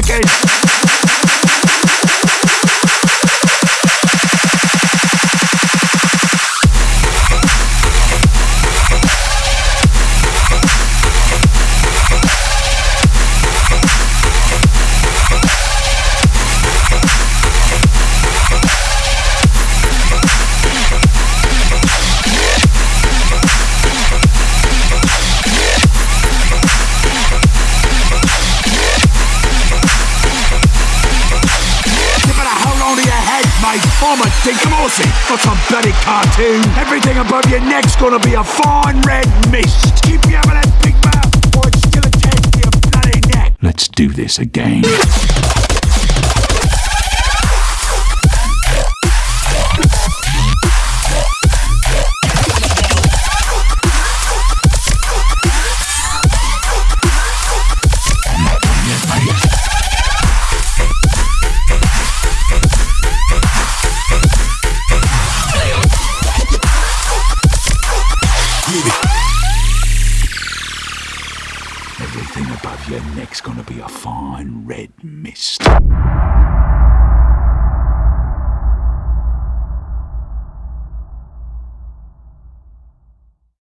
market. A dinkum horsey, not some bloody cartoon. Everything above your neck's gonna be a fine red mist. Keep that big mouth, or it's still attached to your bloody neck. Let's do this again. Everything above your neck's gonna be a fine red mist.